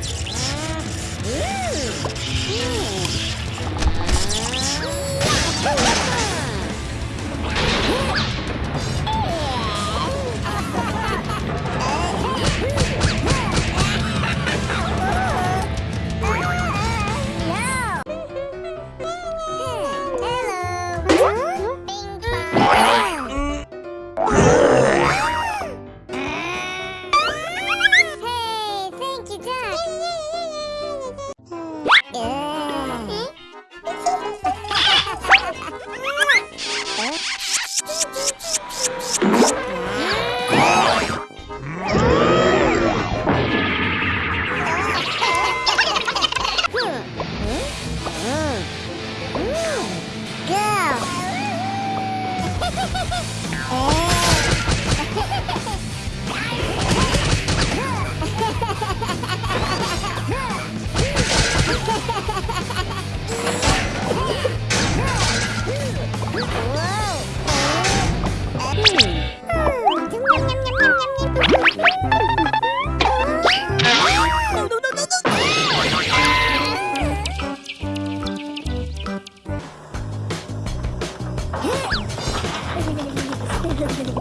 Bye. Yeah. Gracias.